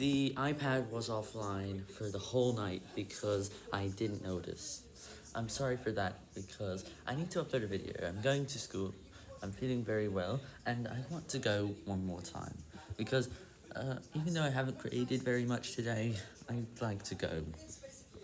The iPad was offline for the whole night because I didn't notice. I'm sorry for that because I need to upload a video. I'm going to school, I'm feeling very well, and I want to go one more time. Because uh, even though I haven't created very much today, I'd like to go.